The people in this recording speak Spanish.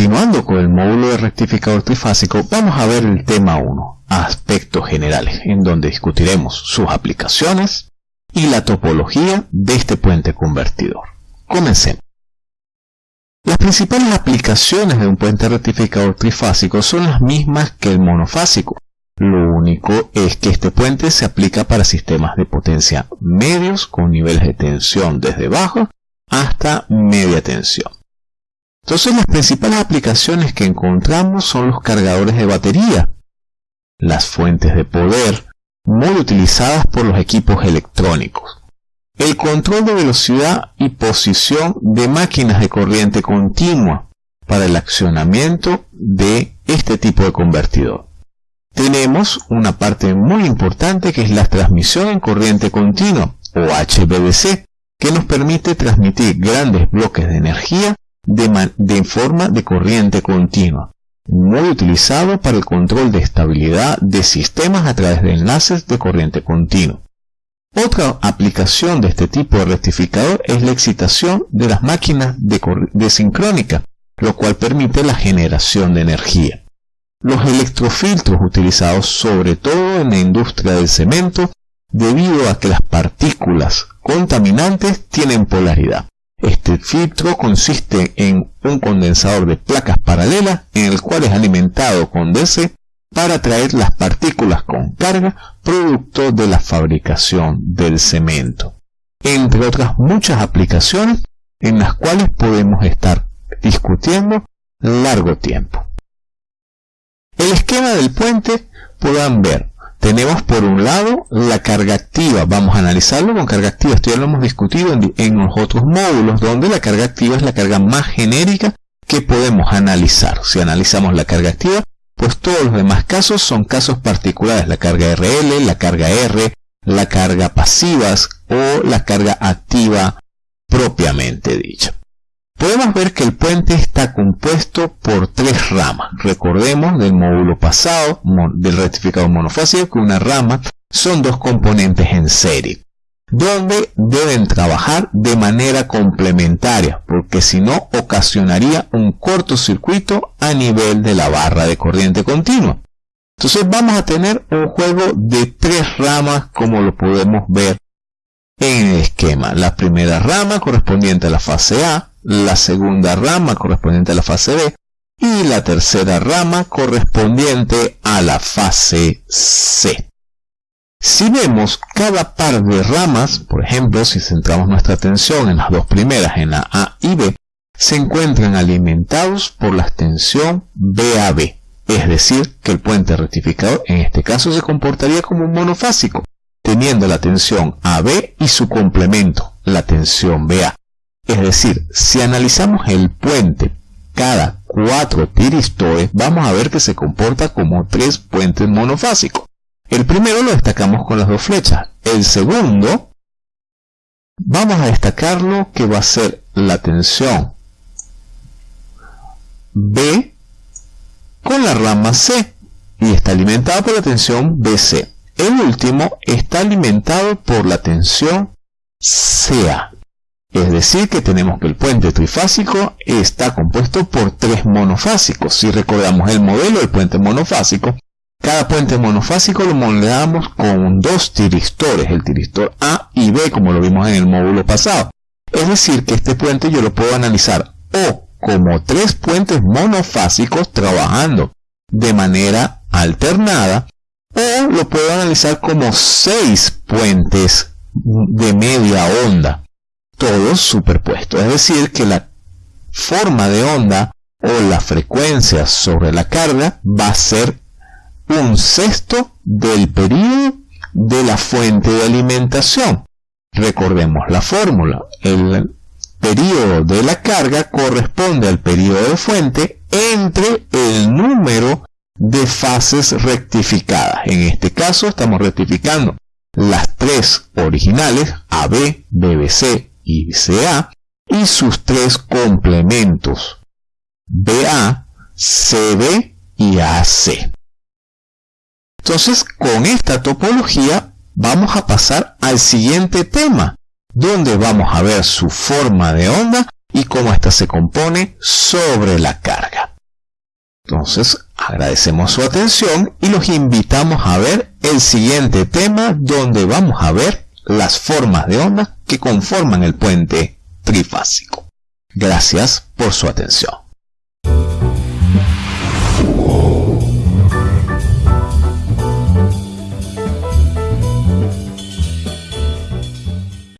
Continuando con el módulo de rectificador trifásico, vamos a ver el tema 1, aspectos generales, en donde discutiremos sus aplicaciones y la topología de este puente convertidor. Comencemos. Las principales aplicaciones de un puente rectificador trifásico son las mismas que el monofásico. Lo único es que este puente se aplica para sistemas de potencia medios con niveles de tensión desde bajo hasta media tensión. Entonces las principales aplicaciones que encontramos son los cargadores de batería, las fuentes de poder, muy utilizadas por los equipos electrónicos, el control de velocidad y posición de máquinas de corriente continua para el accionamiento de este tipo de convertidor. Tenemos una parte muy importante que es la transmisión en corriente continua o HVDC, que nos permite transmitir grandes bloques de energía de, forma de corriente continua, muy utilizado para el control de estabilidad de sistemas a través de enlaces de corriente continua. Otra aplicación de este tipo de rectificador es la excitación de las máquinas de, de sincrónica, lo cual permite la generación de energía. Los electrofiltros utilizados sobre todo en la industria del cemento debido a que las partículas contaminantes tienen polaridad. Este filtro consiste en un condensador de placas paralelas en el cual es alimentado con DC para atraer las partículas con carga producto de la fabricación del cemento, entre otras muchas aplicaciones en las cuales podemos estar discutiendo largo tiempo. El esquema del puente puedan ver tenemos por un lado la carga activa. Vamos a analizarlo con carga activa. Esto ya lo hemos discutido en, los otros módulos, donde la carga activa es la carga más genérica que podemos analizar. Si analizamos la carga activa, pues todos los demás casos son casos particulares. La carga RL, la carga R, la carga pasivas o la carga activa propiamente dicha podemos ver que el puente está compuesto por tres ramas. Recordemos del módulo pasado del rectificador monofásico que una rama son dos componentes en serie, donde deben trabajar de manera complementaria, porque si no ocasionaría un cortocircuito a nivel de la barra de corriente continua. Entonces vamos a tener un juego de tres ramas como lo podemos ver en el esquema. La primera rama correspondiente a la fase A, la segunda rama correspondiente a la fase B y la tercera rama correspondiente a la fase C. Si vemos cada par de ramas, por ejemplo, si centramos nuestra atención en las dos primeras, en la A y B, se encuentran alimentados por la extensión BAB, es decir, que el puente rectificador en este caso se comportaría como un monofásico, teniendo la tensión AB y su complemento, la tensión BA. Es decir, si analizamos el puente cada cuatro tiristores, vamos a ver que se comporta como tres puentes monofásicos. El primero lo destacamos con las dos flechas. El segundo, vamos a destacarlo que va a ser la tensión B con la rama C y está alimentado por la tensión BC. El último está alimentado por la tensión CA. Es decir, que tenemos que el puente trifásico está compuesto por tres monofásicos. Si recordamos el modelo del puente monofásico, cada puente monofásico lo modelamos con dos tiristores, el tiristor A y B, como lo vimos en el módulo pasado. Es decir, que este puente yo lo puedo analizar o como tres puentes monofásicos trabajando de manera alternada, o lo puedo analizar como seis puentes de media onda todos superpuestos. Es decir, que la forma de onda o la frecuencia sobre la carga va a ser un sexto del periodo de la fuente de alimentación. Recordemos la fórmula. El periodo de la carga corresponde al periodo de fuente entre el número de fases rectificadas. En este caso estamos rectificando las tres originales AB, BBC y CA y sus tres complementos BA, CB y AC. Entonces, con esta topología vamos a pasar al siguiente tema, donde vamos a ver su forma de onda y cómo ésta se compone sobre la carga. Entonces, agradecemos su atención y los invitamos a ver el siguiente tema donde vamos a ver las formas de onda que conforman el puente trifásico. Gracias por su atención.